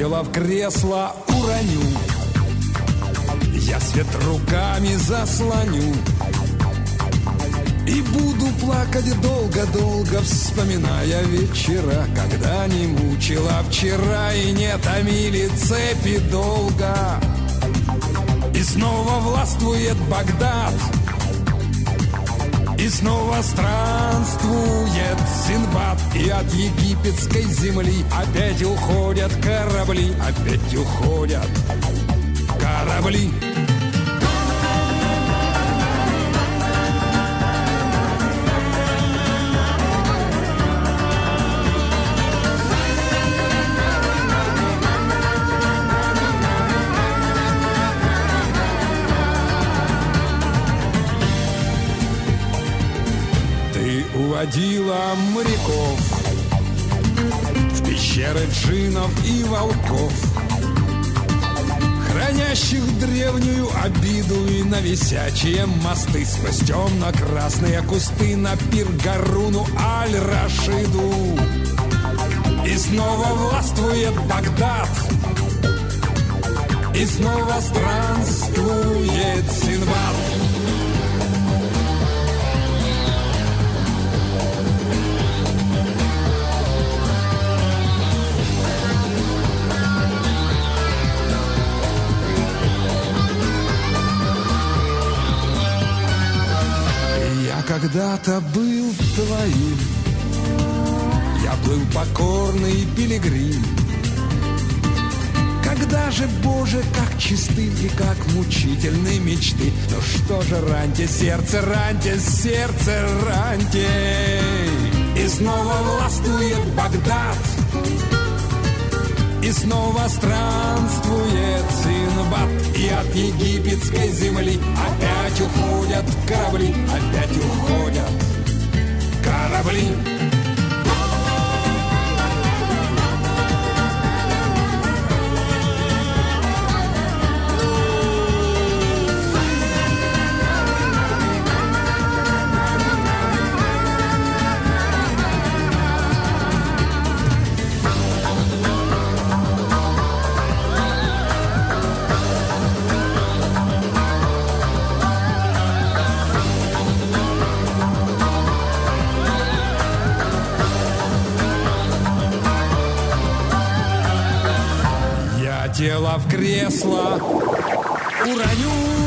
тело в кресло уроню. Я свет руками заслоню. И буду плакать долго-долго, вспоминая вечера Когда не мучила вчера и не томили цепи долго. И снова властвует Багдад снова странствует Синбад И от египетской земли. Опять уходят корабли Опять уходят корабли Ты уводила моряков. В пещеры джинов и волков Хранящих древнюю обиду И на висячие мосты Сквозь темно-красные кусты На пир Гаруну Аль-Рашиду. И снова властвует Багдад. И снова странствует Синбад когда-то был твоим. Я был покорный пилигрим. Когда же, Боже, как чисты и как мучительны мечты. Ну что же, раньте сердце, раньте сердце, раньте. И снова властвует Багдад. И снова странствует Синбад И от египетской земли Опять уходят корабли Опять уходят тело в кресло. Уроню